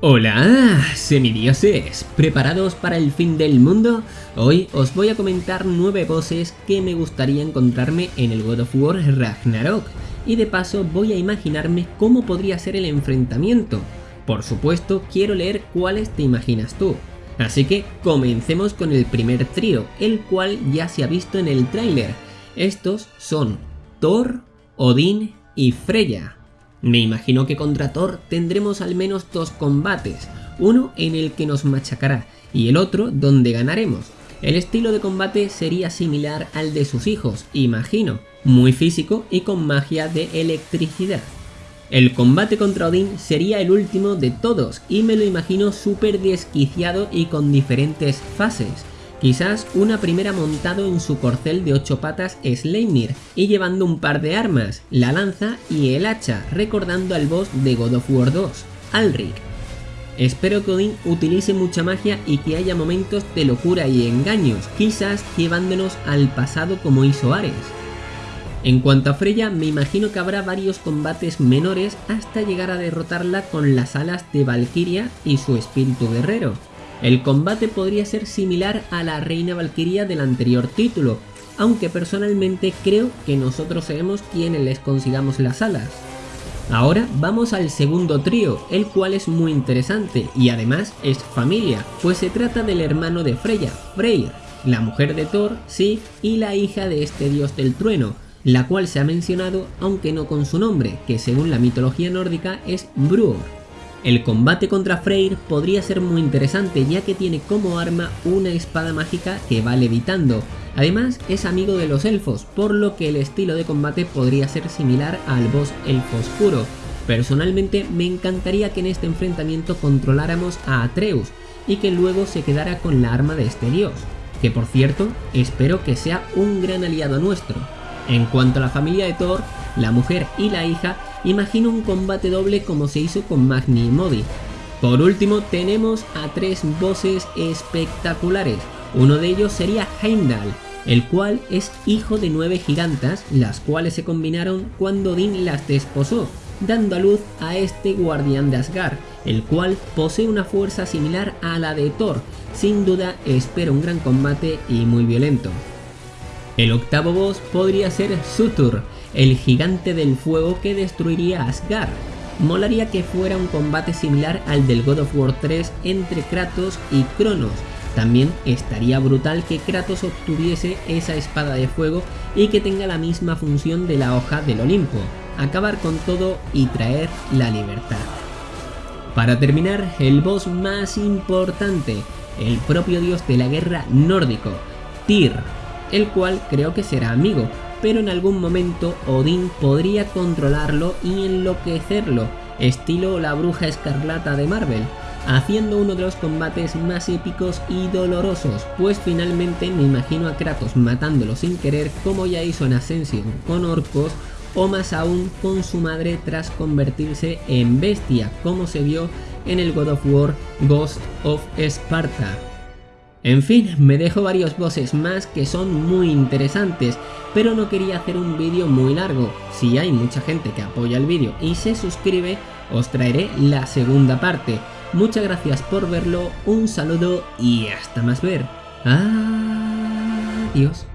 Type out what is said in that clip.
Hola, semidioses, ¿preparados para el fin del mundo? Hoy os voy a comentar 9 bosses que me gustaría encontrarme en el God of War Ragnarok y de paso voy a imaginarme cómo podría ser el enfrentamiento. Por supuesto quiero leer cuáles te imaginas tú. Así que comencemos con el primer trío, el cual ya se ha visto en el tráiler. Estos son Thor, Odín y Freya. Me imagino que contra Thor tendremos al menos dos combates, uno en el que nos machacará y el otro donde ganaremos. El estilo de combate sería similar al de sus hijos, imagino, muy físico y con magia de electricidad. El combate contra Odín sería el último de todos y me lo imagino súper desquiciado y con diferentes fases. Quizás una primera montado en su corcel de 8 patas Sleipnir y llevando un par de armas, la lanza y el hacha, recordando al boss de God of War 2, Alric. Espero que Odin utilice mucha magia y que haya momentos de locura y engaños, quizás llevándonos al pasado como hizo Ares. En cuanto a Freya, me imagino que habrá varios combates menores hasta llegar a derrotarla con las alas de Valkyria y su espíritu guerrero. El combate podría ser similar a la Reina Valkyria del anterior título, aunque personalmente creo que nosotros seremos quienes les consigamos las alas. Ahora vamos al segundo trío, el cual es muy interesante y además es familia, pues se trata del hermano de Freya, Freyr, la mujer de Thor, Sif y la hija de este dios del trueno, la cual se ha mencionado aunque no con su nombre, que según la mitología nórdica es Bruor. El combate contra Freyr podría ser muy interesante ya que tiene como arma una espada mágica que va levitando. Además es amigo de los elfos, por lo que el estilo de combate podría ser similar al boss elfo oscuro. Personalmente me encantaría que en este enfrentamiento controláramos a Atreus y que luego se quedara con la arma de este dios, que por cierto espero que sea un gran aliado nuestro. En cuanto a la familia de Thor, la mujer y la hija, imagino un combate doble como se hizo con Magni y Modi. Por último tenemos a tres bosses espectaculares, uno de ellos sería Heimdall, el cual es hijo de nueve gigantas, las cuales se combinaron cuando Odin las desposó, dando a luz a este guardián de Asgard, el cual posee una fuerza similar a la de Thor, sin duda espero un gran combate y muy violento. El octavo boss podría ser Sutur, el gigante del fuego que destruiría Asgard. Molaría que fuera un combate similar al del God of War 3 entre Kratos y Cronos. También estaría brutal que Kratos obtuviese esa espada de fuego y que tenga la misma función de la hoja del Olimpo, acabar con todo y traer la libertad. Para terminar, el boss más importante, el propio dios de la guerra nórdico, Tyr, el cual creo que será amigo, pero en algún momento Odín podría controlarlo y enloquecerlo, estilo la bruja escarlata de Marvel, haciendo uno de los combates más épicos y dolorosos, pues finalmente me imagino a Kratos matándolo sin querer como ya hizo en Ascension con orcos o más aún con su madre tras convertirse en bestia como se vio en el God of War Ghost of Sparta. En fin, me dejo varios bosses más que son muy interesantes, pero no quería hacer un vídeo muy largo. Si hay mucha gente que apoya el vídeo y se suscribe, os traeré la segunda parte. Muchas gracias por verlo, un saludo y hasta más ver. Adiós.